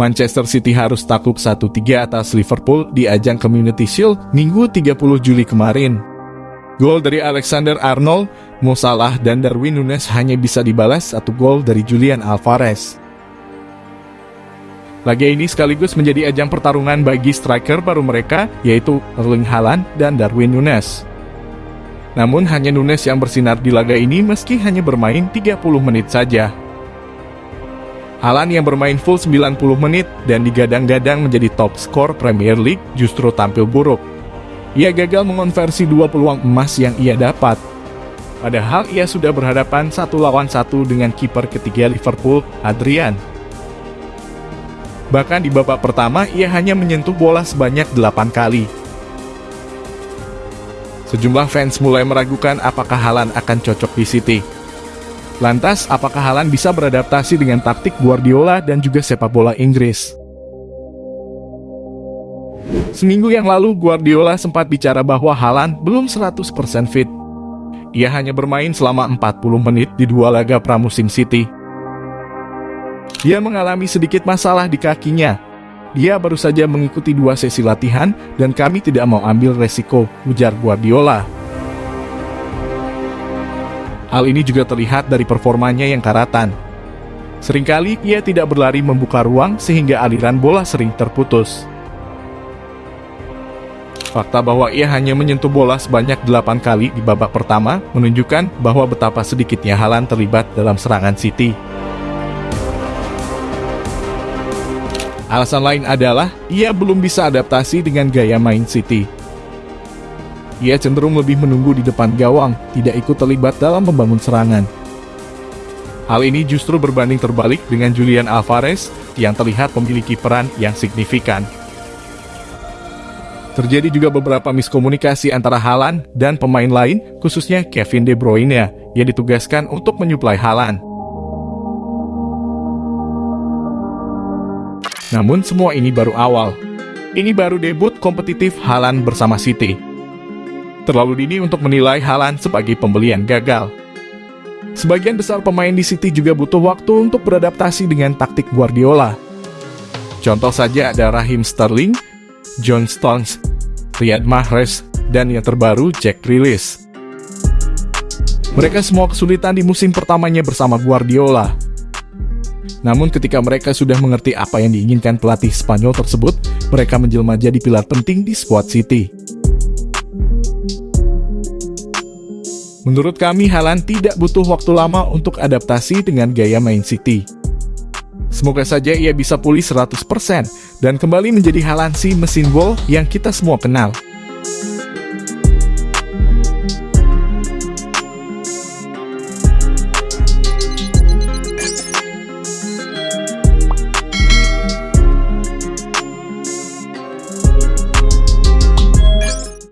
Manchester City harus takluk 1-3 atas Liverpool di ajang Community Shield Minggu 30 Juli kemarin. Gol dari Alexander Arnold, Mo Salah, dan Darwin Nunes hanya bisa dibalas satu gol dari Julian Alvarez. Laga ini sekaligus menjadi ajang pertarungan bagi striker baru mereka, yaitu Erling Haaland dan Darwin Nunes. Namun hanya Nunes yang bersinar di laga ini meski hanya bermain 30 menit saja. Haaland yang bermain full 90 menit dan digadang-gadang menjadi top skor Premier League justru tampil buruk. Ia gagal mengonversi dua peluang emas yang ia dapat. Padahal ia sudah berhadapan satu lawan satu dengan kiper ketiga Liverpool, Adrian. Bahkan di babak pertama, ia hanya menyentuh bola sebanyak 8 kali. Sejumlah fans mulai meragukan apakah Halan akan cocok di City. Lantas, apakah Halan bisa beradaptasi dengan taktik Guardiola dan juga sepak bola Inggris? Seminggu yang lalu, Guardiola sempat bicara bahwa Haaland belum 100% fit. Ia hanya bermain selama 40 menit di dua laga pramusim City. Dia mengalami sedikit masalah di kakinya. Dia baru saja mengikuti dua sesi latihan dan kami tidak mau ambil resiko, ujar Guardiola. Hal ini juga terlihat dari performanya yang karatan. Seringkali ia tidak berlari membuka ruang sehingga aliran bola sering terputus. Fakta bahwa ia hanya menyentuh bola sebanyak 8 kali di babak pertama menunjukkan bahwa betapa sedikitnya Halan terlibat dalam serangan City. Alasan lain adalah ia belum bisa adaptasi dengan gaya main City. Ia cenderung lebih menunggu di depan gawang, tidak ikut terlibat dalam membangun serangan. Hal ini justru berbanding terbalik dengan Julian Alvarez yang terlihat memiliki peran yang signifikan. Terjadi juga beberapa miskomunikasi antara Halan dan pemain lain, khususnya Kevin De Bruyne, yang ditugaskan untuk menyuplai Halan. Namun semua ini baru awal. Ini baru debut kompetitif Halan bersama City. Terlalu dini untuk menilai Halan sebagai pembelian gagal. Sebagian besar pemain di City juga butuh waktu untuk beradaptasi dengan taktik Guardiola. Contoh saja ada Raheem Sterling, John Stones, Riyad Mahrez, dan yang terbaru Jack Grealish. Mereka semua kesulitan di musim pertamanya bersama Guardiola. Namun ketika mereka sudah mengerti apa yang diinginkan pelatih Spanyol tersebut, mereka menjelma jadi pilar penting di squad City. Menurut kami, Halan tidak butuh waktu lama untuk adaptasi dengan gaya main City. Semoga saja ia bisa pulih 100% dan kembali menjadi Halansi mesin gol yang kita semua kenal.